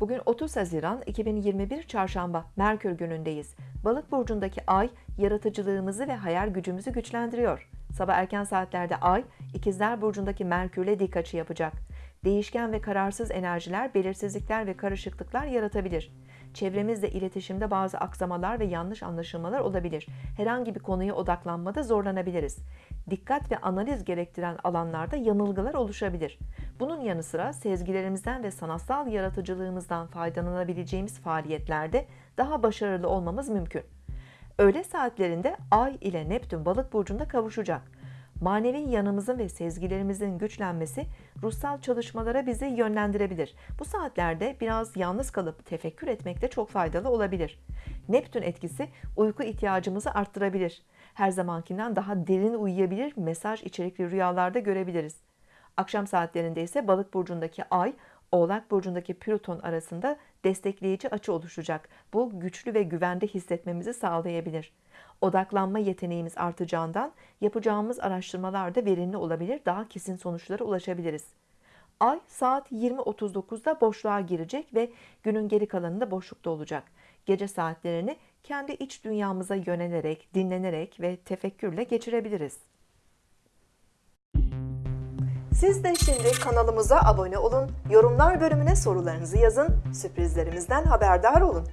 Bugün 30 Haziran 2021 Çarşamba Merkür günündeyiz. Balık burcundaki ay yaratıcılığımızı ve hayal gücümüzü güçlendiriyor. Sabah erken saatlerde ay İkizler burcundaki Merkürle dik açı yapacak. Değişken ve kararsız enerjiler, belirsizlikler ve karışıklıklar yaratabilir. Çevremizle iletişimde bazı aksamalar ve yanlış anlaşılmalar olabilir. Herhangi bir konuya odaklanmada zorlanabiliriz. Dikkat ve analiz gerektiren alanlarda yanılgılar oluşabilir. Bunun yanı sıra sezgilerimizden ve sanatsal yaratıcılığımızdan faydalanabileceğimiz faaliyetlerde daha başarılı olmamız mümkün. Öğle saatlerinde Ay ile Neptün balık burcunda kavuşacak. Manevi yanımızın ve sezgilerimizin güçlenmesi ruhsal çalışmalara bizi yönlendirebilir. Bu saatlerde biraz yalnız kalıp tefekkür etmek de çok faydalı olabilir. Neptün etkisi uyku ihtiyacımızı arttırabilir. Her zamankinden daha derin uyuyabilir, mesaj içerikli rüyalarda görebiliriz. Akşam saatlerinde ise balık burcundaki ay Oğlak burcundaki Plüton arasında destekleyici açı oluşacak. Bu güçlü ve güvende hissetmemizi sağlayabilir. Odaklanma yeteneğimiz artacağından yapacağımız araştırmalar da verimli olabilir, daha kesin sonuçlara ulaşabiliriz. Ay saat 20.39'da boşluğa girecek ve günün geri kalanında boşlukta olacak. Gece saatlerini kendi iç dünyamıza yönelerek, dinlenerek ve tefekkürle geçirebiliriz. Siz de şimdi kanalımıza abone olun, yorumlar bölümüne sorularınızı yazın, sürprizlerimizden haberdar olun.